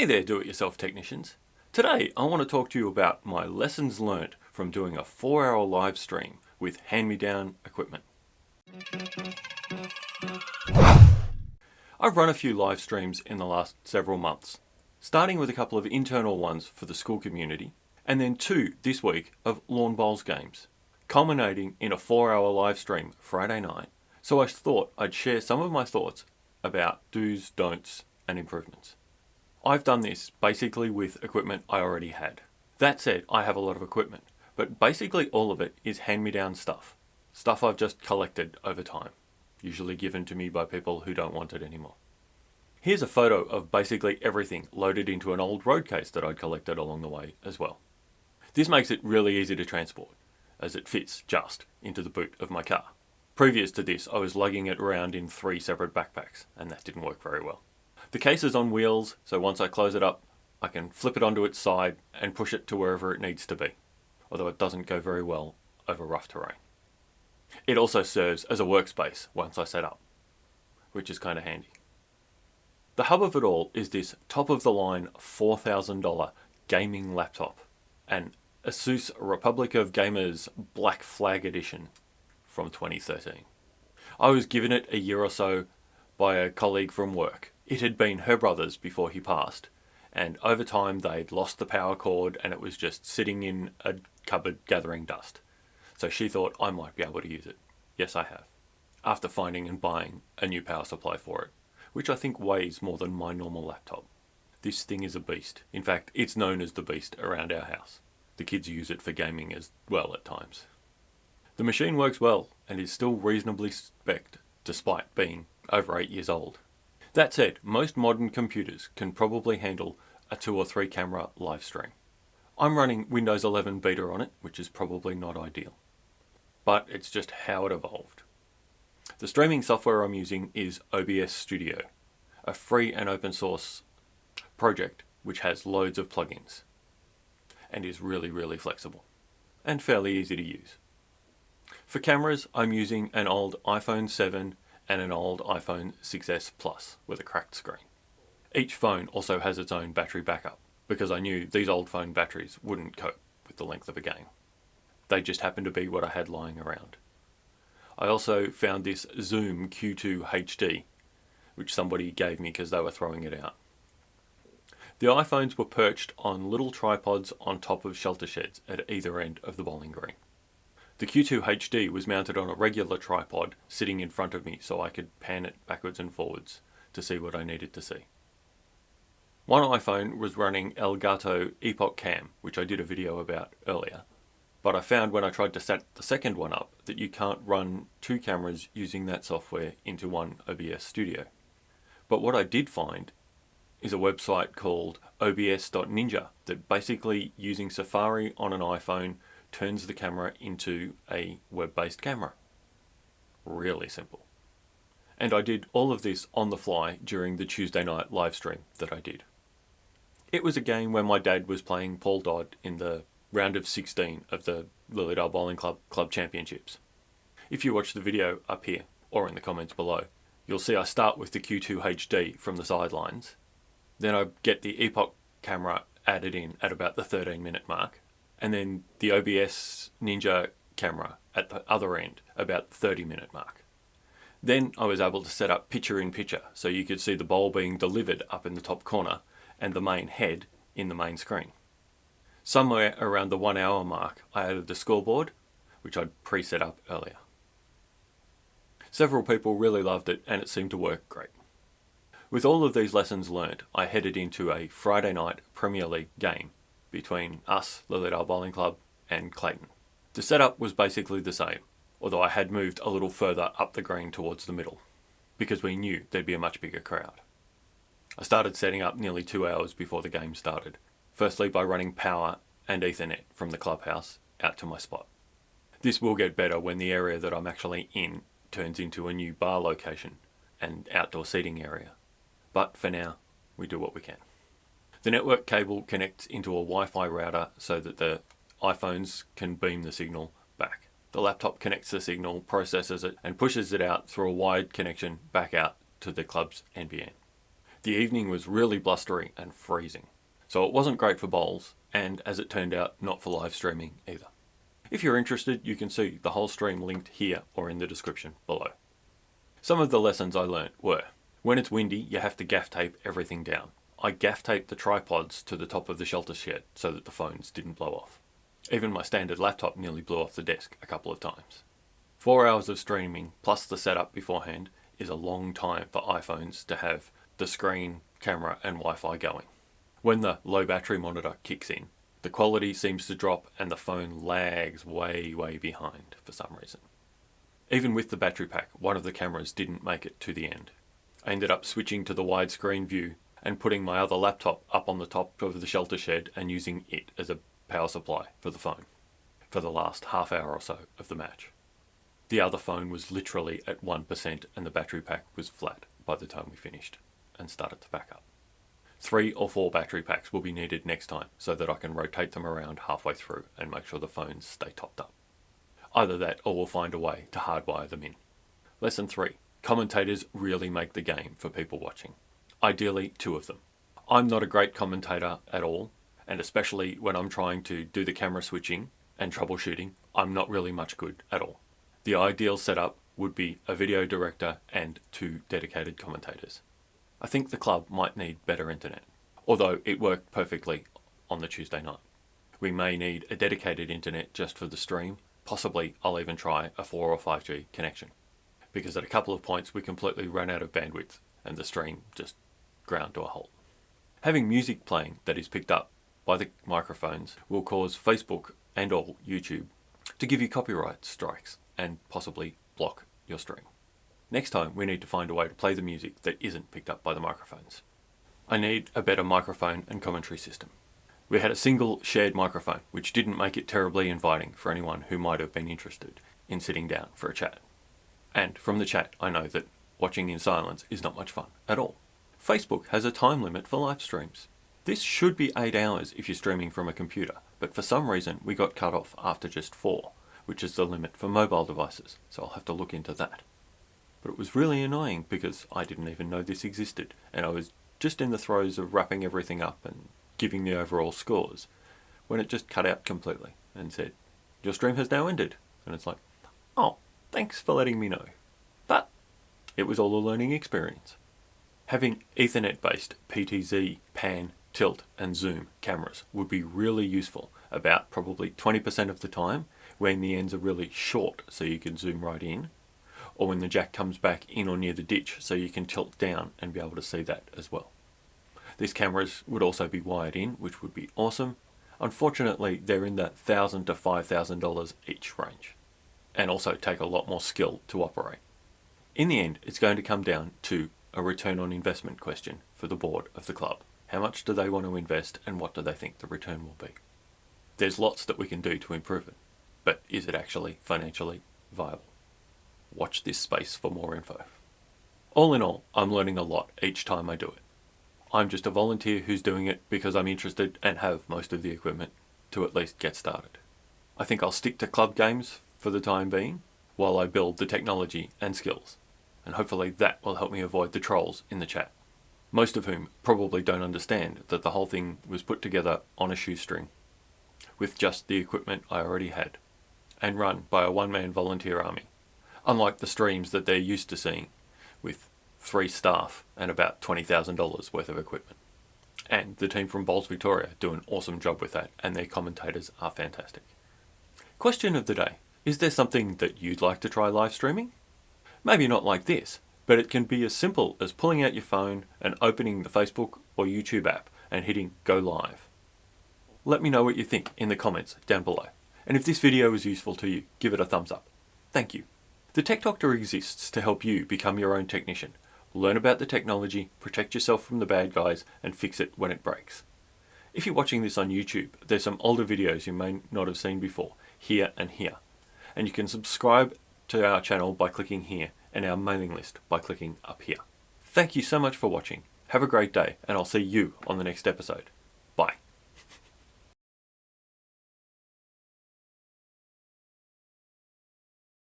Hey there do-it-yourself technicians. Today I want to talk to you about my lessons learnt from doing a 4 hour live stream with hand-me-down equipment. I've run a few live streams in the last several months, starting with a couple of internal ones for the school community, and then two this week of lawn bowls games, culminating in a 4 hour live stream Friday night. So I thought I'd share some of my thoughts about do's, don'ts and improvements. I've done this basically with equipment I already had. That said, I have a lot of equipment, but basically all of it is hand-me-down stuff. Stuff I've just collected over time, usually given to me by people who don't want it anymore. Here's a photo of basically everything loaded into an old road case that I'd collected along the way as well. This makes it really easy to transport, as it fits just into the boot of my car. Previous to this, I was lugging it around in three separate backpacks, and that didn't work very well. The case is on wheels, so once I close it up, I can flip it onto its side and push it to wherever it needs to be, although it doesn't go very well over rough terrain. It also serves as a workspace once I set up, which is kind of handy. The hub of it all is this top-of-the-line $4,000 gaming laptop, an Asus Republic of Gamers Black Flag Edition from 2013. I was given it a year or so by a colleague from work it had been her brother's before he passed, and over time they'd lost the power cord and it was just sitting in a cupboard gathering dust. So she thought I might be able to use it. Yes, I have. After finding and buying a new power supply for it, which I think weighs more than my normal laptop. This thing is a beast. In fact, it's known as the beast around our house. The kids use it for gaming as well at times. The machine works well and is still reasonably spec'd despite being over 8 years old. That said, most modern computers can probably handle a two or three camera live stream. I'm running Windows 11 beta on it, which is probably not ideal. But it's just how it evolved. The streaming software I'm using is OBS Studio, a free and open source project which has loads of plugins and is really, really flexible and fairly easy to use. For cameras, I'm using an old iPhone 7 and an old iPhone 6s Plus with a cracked screen. Each phone also has its own battery backup because I knew these old phone batteries wouldn't cope with the length of a game. They just happened to be what I had lying around. I also found this Zoom Q2 HD which somebody gave me because they were throwing it out. The iPhones were perched on little tripods on top of shelter sheds at either end of the bowling green. The Q2 HD was mounted on a regular tripod sitting in front of me so I could pan it backwards and forwards to see what I needed to see. One iPhone was running Elgato EpocCam, which I did a video about earlier, but I found when I tried to set the second one up that you can't run two cameras using that software into one OBS studio. But what I did find is a website called obs.ninja that basically using Safari on an iPhone turns the camera into a web-based camera. Really simple. And I did all of this on the fly during the Tuesday night live stream that I did. It was a game where my dad was playing Paul Dodd in the round of 16 of the Lilydale Bowling Club Club Championships. If you watch the video up here, or in the comments below, you'll see I start with the Q2 HD from the sidelines. Then I get the Epoch camera added in at about the 13 minute mark and then the OBS Ninja camera at the other end, about 30 minute mark. Then I was able to set up picture in picture so you could see the bowl being delivered up in the top corner and the main head in the main screen. Somewhere around the one hour mark I added the scoreboard which I'd pre-set up earlier. Several people really loved it and it seemed to work great. With all of these lessons learned, I headed into a Friday night Premier League game between us, Lilydale Bowling Club, and Clayton. The setup was basically the same, although I had moved a little further up the green towards the middle, because we knew there'd be a much bigger crowd. I started setting up nearly two hours before the game started, firstly by running power and ethernet from the clubhouse out to my spot. This will get better when the area that I'm actually in turns into a new bar location and outdoor seating area. But for now, we do what we can. The network cable connects into a Wi-Fi router so that the iPhones can beam the signal back. The laptop connects the signal, processes it, and pushes it out through a wired connection back out to the club's NBN. The evening was really blustery and freezing, so it wasn't great for bowls, and as it turned out, not for live streaming either. If you're interested, you can see the whole stream linked here or in the description below. Some of the lessons I learnt were, when it's windy, you have to gaff tape everything down. I gaff taped the tripods to the top of the shelter shed so that the phones didn't blow off. Even my standard laptop nearly blew off the desk a couple of times. Four hours of streaming plus the setup beforehand is a long time for iPhones to have the screen, camera and Wi-Fi going. When the low battery monitor kicks in, the quality seems to drop and the phone lags way, way behind for some reason. Even with the battery pack, one of the cameras didn't make it to the end. I ended up switching to the widescreen view and putting my other laptop up on the top of the shelter shed and using it as a power supply for the phone for the last half hour or so of the match. The other phone was literally at 1% and the battery pack was flat by the time we finished and started to back up. Three or four battery packs will be needed next time so that I can rotate them around halfway through and make sure the phones stay topped up. Either that or we'll find a way to hardwire them in. Lesson 3. Commentators really make the game for people watching. Ideally, two of them. I'm not a great commentator at all, and especially when I'm trying to do the camera switching and troubleshooting, I'm not really much good at all. The ideal setup would be a video director and two dedicated commentators. I think the club might need better internet, although it worked perfectly on the Tuesday night. We may need a dedicated internet just for the stream, possibly I'll even try a 4 or 5G connection, because at a couple of points we completely ran out of bandwidth and the stream just ground to a halt. Having music playing that is picked up by the microphones will cause Facebook and or YouTube to give you copyright strikes and possibly block your stream. Next time, we need to find a way to play the music that isn't picked up by the microphones. I need a better microphone and commentary system. We had a single shared microphone, which didn't make it terribly inviting for anyone who might have been interested in sitting down for a chat. And from the chat, I know that watching in silence is not much fun at all. Facebook has a time limit for live streams. This should be 8 hours if you're streaming from a computer, but for some reason we got cut off after just 4, which is the limit for mobile devices, so I'll have to look into that. But it was really annoying because I didn't even know this existed and I was just in the throes of wrapping everything up and giving the overall scores when it just cut out completely and said, your stream has now ended. And it's like, oh, thanks for letting me know. But it was all a learning experience. Having Ethernet based PTZ, PAN, tilt and zoom cameras would be really useful about probably 20% of the time when the ends are really short so you can zoom right in or when the jack comes back in or near the ditch so you can tilt down and be able to see that as well. These cameras would also be wired in, which would be awesome. Unfortunately, they're in the 1,000 to $5,000 each range and also take a lot more skill to operate. In the end, it's going to come down to a return on investment question for the board of the club. How much do they want to invest and what do they think the return will be? There's lots that we can do to improve it, but is it actually financially viable? Watch this space for more info. All in all, I'm learning a lot each time I do it. I'm just a volunteer who's doing it because I'm interested and have most of the equipment to at least get started. I think I'll stick to club games for the time being while I build the technology and skills, and hopefully that will help me avoid the trolls in the chat. Most of whom probably don't understand that the whole thing was put together on a shoestring with just the equipment I already had and run by a one-man volunteer army unlike the streams that they're used to seeing with three staff and about $20,000 worth of equipment. And the team from Bowls Victoria do an awesome job with that and their commentators are fantastic. Question of the day. Is there something that you'd like to try live streaming? Maybe not like this, but it can be as simple as pulling out your phone and opening the Facebook or YouTube app and hitting go live. Let me know what you think in the comments down below. And if this video was useful to you, give it a thumbs up. Thank you. The Tech Doctor exists to help you become your own technician. Learn about the technology, protect yourself from the bad guys, and fix it when it breaks. If you're watching this on YouTube, there's some older videos you may not have seen before, here and here. And you can subscribe to our channel by clicking here, and our mailing list by clicking up here. Thank you so much for watching. Have a great day, and I'll see you on the next episode.